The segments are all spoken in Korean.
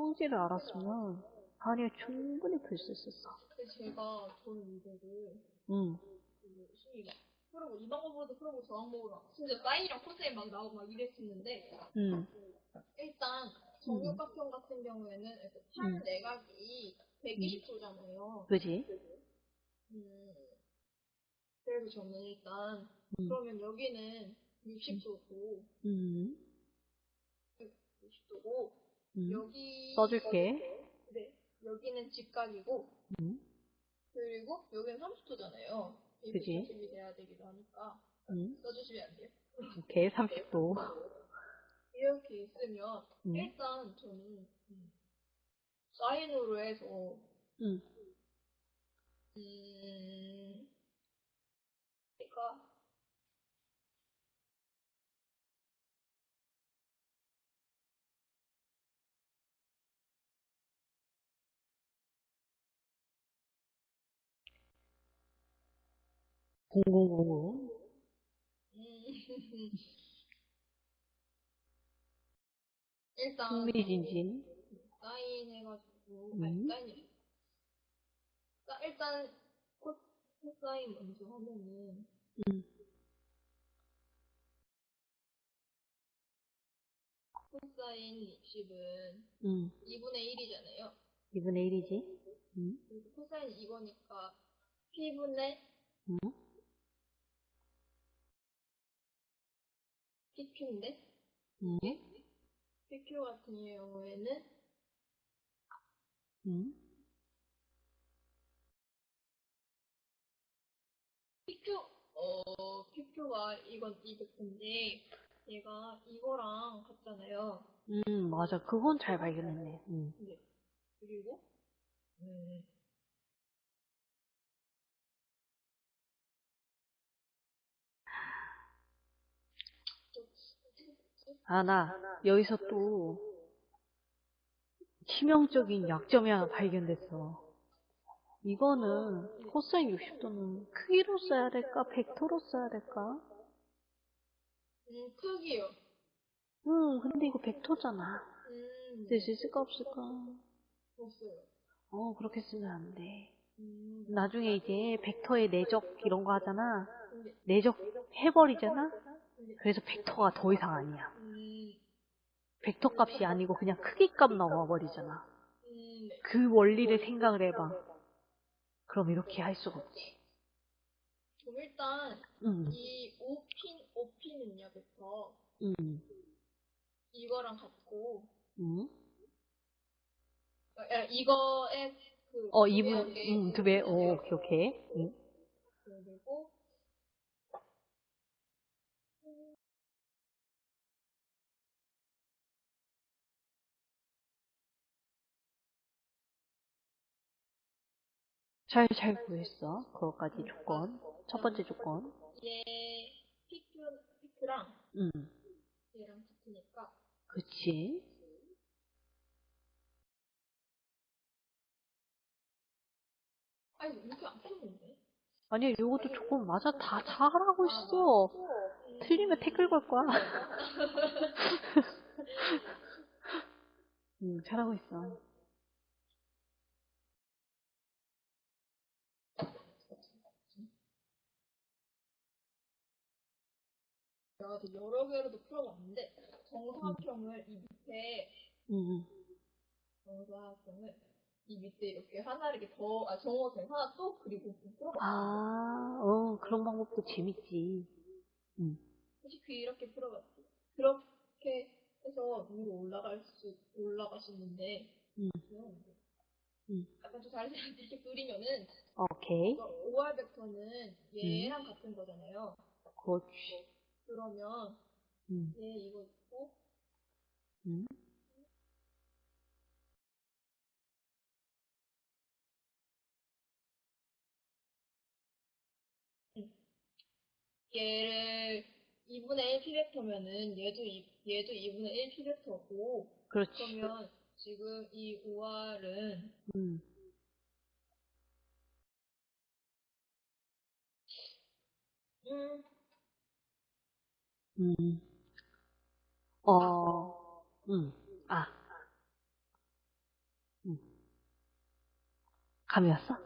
성질을 알았으면 다니엘 충분히 풀 수 있었어. 근데 제가 저는 이거를 응, 그막 풀어보 이 방법으로도 풀어보고 저 방법으로 막 진짜 사인이랑 코사인 막 나오고 막 이랬었는데 응, 일단 정육각형 같은 경우에는 이렇게 팔 내각이 120도잖아요. 그지? 음, 그래서 저는 일단 응, 그러면 여기는 60도고 응, 60도고 응. 여기 써줄게. 네 여기는 직각이고 응, 그리고 여기는 30도잖아요. 그지? 준비돼야 되기도 하니까 응. 써주시면 안 돼요? 오케이, 30도. 이렇게 있으면 응, 일단 저는 음, 사인으로 해서 응. 음 0005 일단 흥미진진 사인 해가지고 음. 사인 그러니까 일단 코사인 먼저 하면은 음. 코사인 60은 음. 2분의 1이잖아요 2분의 1이지 음. 코사인 2거니까 p분의 음? PQ인데 응, PQ 같은 경우에는 응. PQ 어 PQ가 이건 200인데 얘가 이거랑 같잖아요. 음, 맞아. 그건 잘 발견했네. 응. 네. 그리고 음, 또 어떻게 됐지? 아, 나, 여기서 또, 치명적인 약점이 하나 발견됐어. 이거는, 코사인 60도는 크기로 써야 될까? 벡터로 써야 될까? 음 크기요. 응, 근데 이거 벡터잖아. 음 쓸 수 있을까, 없을까? 없어요. 어, 그렇게 쓰면 안 돼. 음 나중에 이제 벡터의 내적 이런 거 하잖아. 근데 내적 해버리잖아? 그래서 벡터가 더 이상 아니야. 음, 벡터 값이 아니고 그냥 크기 값 나와 버리잖아. 음 네. 그 원리를 생각을 해봐. 그럼 이렇게 할 수가 없지. 그럼 일단 응, 이 5핀 5핀은요, 그래서 응, 이거랑 같고 응. 어, 야, 이거에 그 어, 두 2분, 배의 응, 두 배, 오, 오케이, 오케이. 응. 잘, 잘 구했어. 그거까지 조건. 첫 번째 조건. 얘 피크 피크랑 응, 얘랑 같으니까 그치. 아니 이렇게 안 풀었는데 아니, 요것도 조건 맞아. 다 잘하고 있어. 틀리면 태클 걸 거야. 응, 잘하고 있어. 또 여러 개로도 풀어봤는데 정사각형을 이 밑에 응, 정사각형을 이 밑에 이렇게 하나 이렇게 더, 아, 정사각형 하나 또 그리고 풀어봤어요. 아, 어, 그런 방법도 재밌지. 응, 혹시 그 이렇게 풀어봤지? 그렇게 해서 위로 올라갈 수, 올라가시는데, 응, 그냥 응. 약간 좀 다른 사람들 이렇게 그리면은, 오케이. OR 벡터는 얘랑 같은 거잖아요. 그렇지. 그러면 응, 얘 이거 있고, 응. 얘를 2분의 1 피벡터면은 얘도 이, 얘도 2분의 1 피벡터고, 그렇지. 그러면 지금 이 OR은 응. 음, 음. 어, 음. 아, 감이 왔어?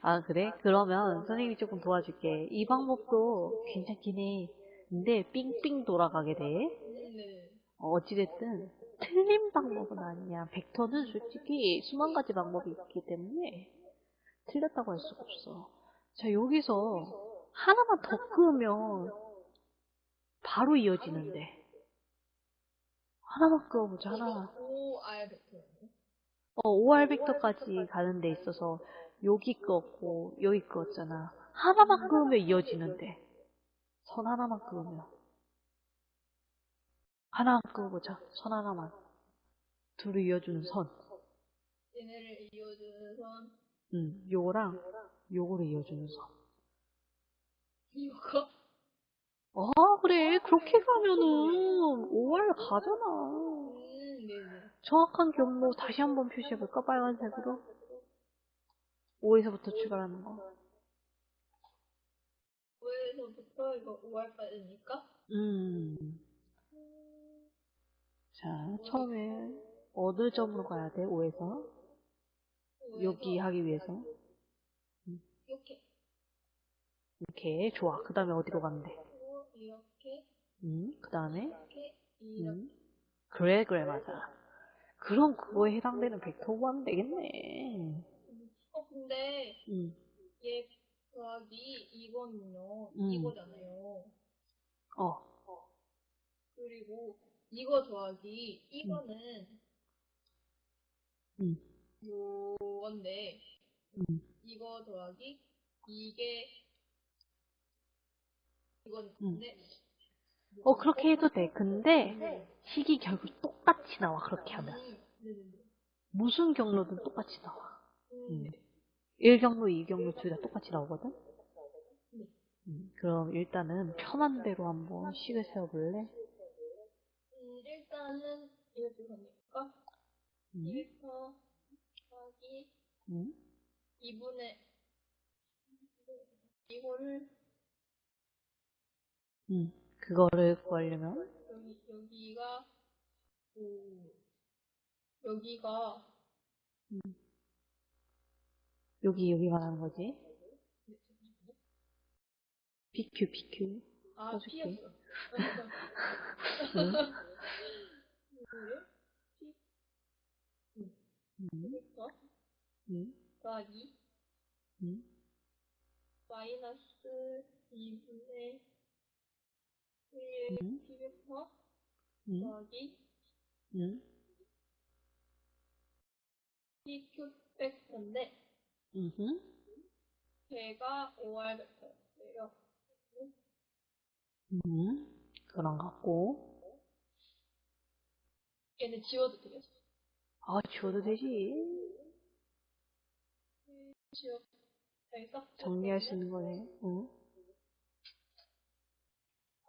아, 그래? 그러면 선생님이 조금 도와줄게. 이 방법도 괜찮긴 해. 근데 삥삥 돌아가게 돼. 음, 네. 어, 어찌됐든 틀린 방법은 아니야. 벡터는 솔직히 수만 가지 방법이 있기 때문에 틀렸다고 할 수가 없어. 자, 여기서 하나만 더 끄면 바로 이어지는데. 하나만 끄어보자, 하나만. 어, OR 벡터까지 가는 데 있어서 여기 끄었고 여기 끄었잖아. 하나만 끄으면 이어지는데. 선 하나만 끄으면. 하나만 끄어보자. 선 하나만. 둘을 이어주는 선. 얘네를 이어주는 선. 응, 요거랑 요거를 이어주는 선. 이거? 아, 그래. 그렇게 가면은 OR 가잖아. 음, 네네. 정확한 경로 다시 한번 표시해볼까? 빨간색으로. 5에서부터 출발하는 거. 5에서부터 이거 5R까지니까? 음. 자, 처음에 어느 점으로 가야 돼? 5에서? 여기 하기 위해서. 이렇게. 이렇게. 좋아. 그 다음에 어디로 가면 돼? 하고, 이렇게. 음, 그 다음에? 음. 그래, 그래, 맞아. 그럼 그거에 해당되는 벡터 구하면 되겠네. 어, 근데 음. 얘 더하기 이거는요. 음. 이거잖아요. 어. 그리고 이거 더하기 이거는 음. 요건데 음. 이거 더하기 이게 이건 음. 근데 어, 그렇게 해도 돼. 근데 식이 결국 똑같이 나와, 그렇게 하면. 음. 무슨 경로든 똑같이 나와. 음, 음. 1경로, 2경로 둘 다 똑같이 나오거든? 네. 음, 그럼 일단은 편한 대로 한번 식을 세워볼래? 음, 일단은 음, 1터 더하기 음, 2분의 이거를 음. 그거를 구하려면, 여기 여기가 오 여기가 여기, 여기 말하는 거지. PQ, PQ. 아. P였어. 응? 음, 그러니까 음, 더하기 음, 마이너스 2분의 1 음. P 벡터 음, 더하기 음, PQ 벡터인데 음, 걔가 OR 벡터예요. 음. 그런 것 같고. 얘는 지워도 되겠어. 아, 지워도 되지. 지워 되겠어? 정리할 수 있는 거네. 어?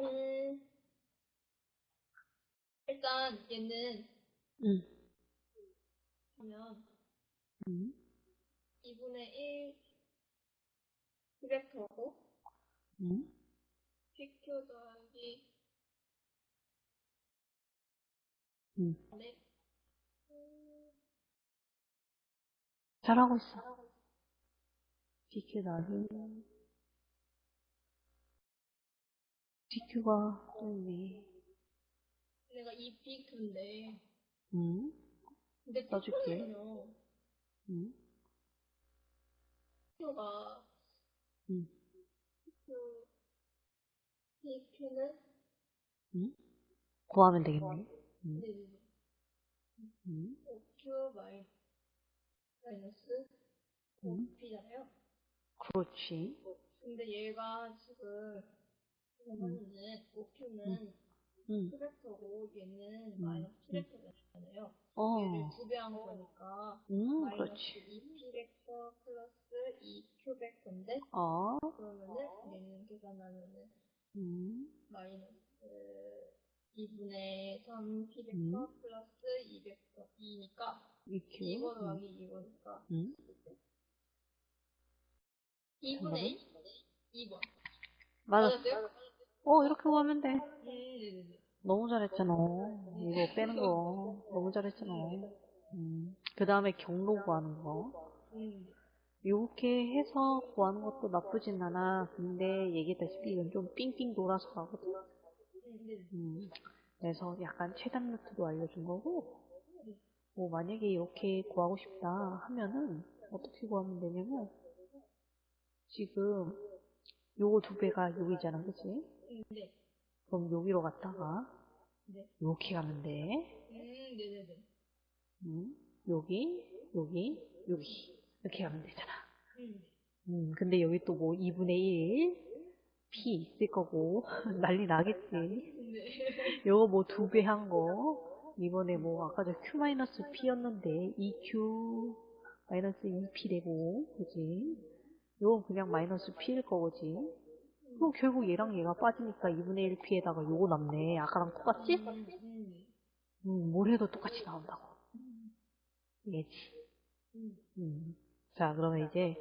음, 일단 얘는 응, 보면 응, 2분의 1 벡터고 응. PQ 더하기 응. 네. 음, 잘하고 있어. PQ 나는 PQ가 또 있네. 내가 이 PQ인데 응? 근데 써줄게. PQ는요 응? PQ가 응? PQ PQ는 응? 구하면 되겠네. 응? 네, 응? OQ 마이, 마이너스 응? OP잖아요. 그렇지. 근데 얘가 지금 보면은 OQ는 응. P 벡터고 얘는 음, 마이너스 음. P벡터잖아요. 어. 얘를 두배한 거니까 응, 마이너스 그렇지. 2P벡터 플러스 2Q벡터인데 어. 그러면은 얘는 계산하면은 응. 마이너스 2분의 3P벡터 음. 플러스 2벡터 2니까 EQ. 이거 응. 더하기 이거니까 응. 2분의 2번 맞았어. 맞았어요? 어, 이렇게 구하면 돼. 음. 너무 잘했잖아. 이거 빼는 거. 너무 잘했잖아. 음. 그 다음에 경로 구하는 거. 음. 이렇게 해서 구하는 것도 나쁘진 않아. 근데 얘기했다시피 이건 좀 삥삥 돌아서 가거든. 음, 네. 음. 그래서 약간 최단 루트도 알려준 거고, 뭐 만약에 이렇게 구하고 싶다 하면은 어떻게 구하면 되냐면, 지금 요거 두 배가 여기잖아, 그치? 음, 네. 그럼 여기로 갔다가 네. 이렇게 가면 돼. 음, 네네네. 음, 여기, 여기, 여기 이렇게 가면 되잖아. 음, 음, 근데 여기 또 뭐 2분의 1 P 있을 거고 난리 나겠지. 네. 요거 뭐 두 배 한 거. 이번에 뭐 아까 저 Q-P였는데 EQ 마이너스 2P 되고, 그지? 요건 그냥 마이너스 P일 거지. 그럼 결국 얘랑 얘가 빠지니까 2분의 1 P에다가 요거 남네. 아까랑 똑같지? 음, 뭘 해도 똑같이 나온다고. 얘지. 음. 음. 자, 그러면 이제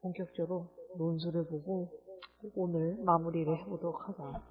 본격적으로 논술을 보고 오늘 마무리를 해보도록 하자.